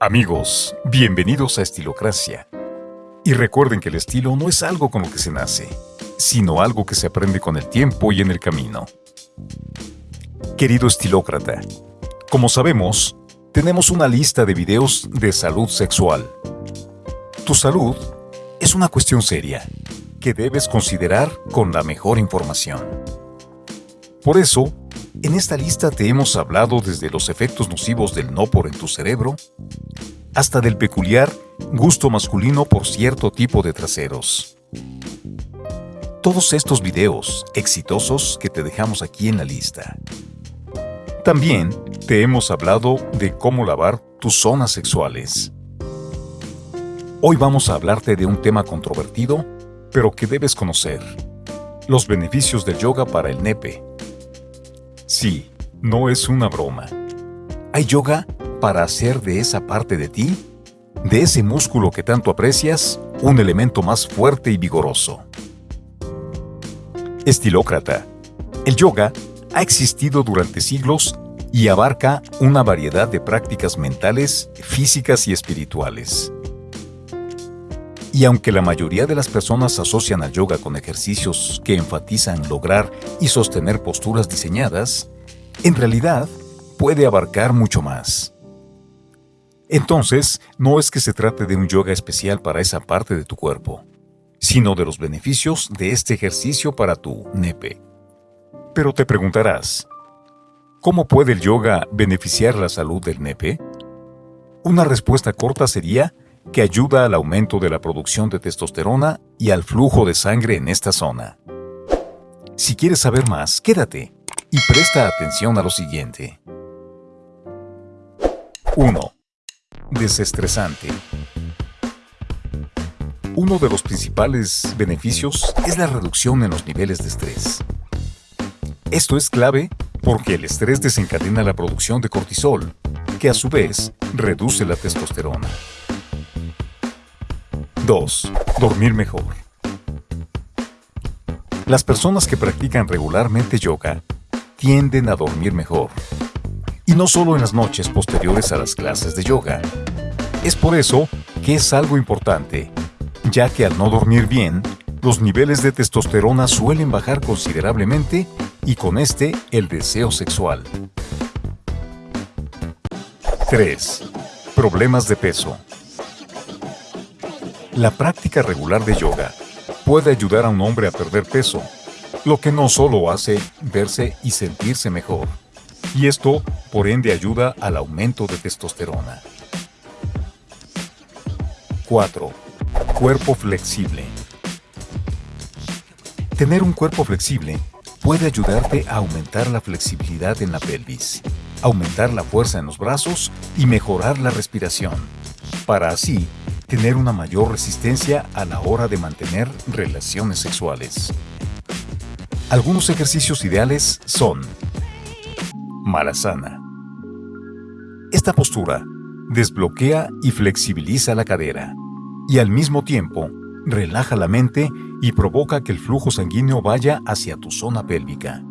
Amigos, bienvenidos a Estilocracia. Y recuerden que el estilo no es algo con lo que se nace, sino algo que se aprende con el tiempo y en el camino. Querido estilócrata, como sabemos, tenemos una lista de videos de salud sexual. Tu salud es una cuestión seria que debes considerar con la mejor información. Por eso, en esta lista te hemos hablado desde los efectos nocivos del no por en tu cerebro, hasta del peculiar gusto masculino por cierto tipo de traseros. Todos estos videos exitosos que te dejamos aquí en la lista. También te hemos hablado de cómo lavar tus zonas sexuales. Hoy vamos a hablarte de un tema controvertido, pero que debes conocer. Los beneficios del yoga para el nepe. Sí, no es una broma. Hay yoga para hacer de esa parte de ti, de ese músculo que tanto aprecias, un elemento más fuerte y vigoroso. Estilócrata. El yoga ha existido durante siglos y abarca una variedad de prácticas mentales, físicas y espirituales. Y aunque la mayoría de las personas asocian al yoga con ejercicios que enfatizan lograr y sostener posturas diseñadas, en realidad puede abarcar mucho más. Entonces, no es que se trate de un yoga especial para esa parte de tu cuerpo, sino de los beneficios de este ejercicio para tu nepe. Pero te preguntarás, ¿cómo puede el yoga beneficiar la salud del nepe? Una respuesta corta sería que ayuda al aumento de la producción de testosterona y al flujo de sangre en esta zona. Si quieres saber más, quédate y presta atención a lo siguiente. 1. Desestresante. Uno de los principales beneficios es la reducción en los niveles de estrés. Esto es clave porque el estrés desencadena la producción de cortisol, que a su vez reduce la testosterona. 2. Dormir mejor. Las personas que practican regularmente yoga tienden a dormir mejor. Y no solo en las noches posteriores a las clases de yoga. Es por eso que es algo importante, ya que al no dormir bien, los niveles de testosterona suelen bajar considerablemente y con este el deseo sexual. 3. Problemas de peso. La práctica regular de yoga puede ayudar a un hombre a perder peso, lo que no solo hace verse y sentirse mejor, y esto por ende ayuda al aumento de testosterona. 4. Cuerpo flexible. Tener un cuerpo flexible puede ayudarte a aumentar la flexibilidad en la pelvis, aumentar la fuerza en los brazos y mejorar la respiración, para así tener una mayor resistencia a la hora de mantener relaciones sexuales. Algunos ejercicios ideales son Malasana. Esta postura desbloquea y flexibiliza la cadera y al mismo tiempo relaja la mente y provoca que el flujo sanguíneo vaya hacia tu zona pélvica.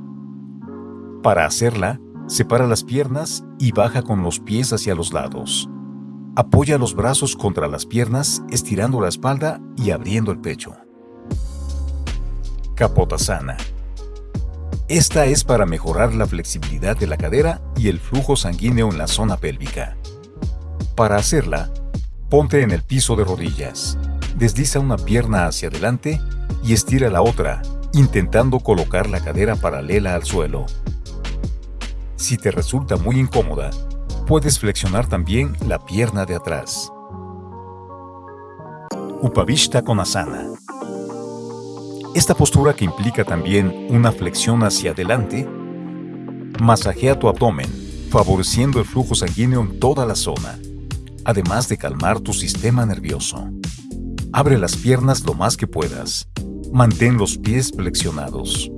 Para hacerla, separa las piernas y baja con los pies hacia los lados. Apoya los brazos contra las piernas, estirando la espalda y abriendo el pecho. Capotasana. Esta es para mejorar la flexibilidad de la cadera y el flujo sanguíneo en la zona pélvica. Para hacerla, ponte en el piso de rodillas, desliza una pierna hacia adelante y estira la otra, intentando colocar la cadera paralela al suelo. Si te resulta muy incómoda, Puedes flexionar también la pierna de atrás. Upavishta Konasana. Esta postura que implica también una flexión hacia adelante, masajea tu abdomen, favoreciendo el flujo sanguíneo en toda la zona, además de calmar tu sistema nervioso. Abre las piernas lo más que puedas. Mantén los pies flexionados.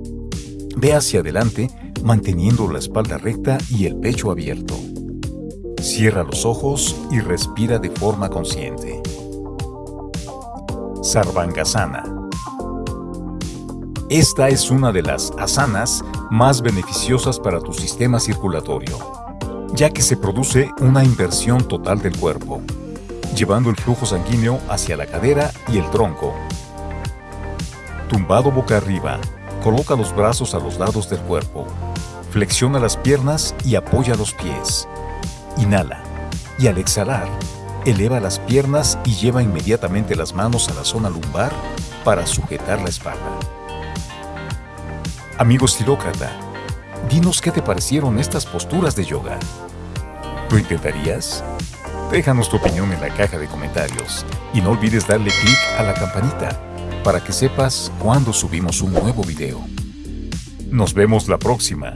Ve hacia adelante manteniendo la espalda recta y el pecho abierto. Cierra los ojos y respira de forma consciente. Sarvangasana. Esta es una de las asanas más beneficiosas para tu sistema circulatorio, ya que se produce una inversión total del cuerpo, llevando el flujo sanguíneo hacia la cadera y el tronco. Tumbado boca arriba, coloca los brazos a los lados del cuerpo, flexiona las piernas y apoya los pies. Inhala y al exhalar, eleva las piernas y lleva inmediatamente las manos a la zona lumbar para sujetar la espalda. Amigo estilócrata, dinos qué te parecieron estas posturas de yoga. ¿Lo intentarías? Déjanos tu opinión en la caja de comentarios y no olvides darle clic a la campanita para que sepas cuando subimos un nuevo video. Nos vemos la próxima.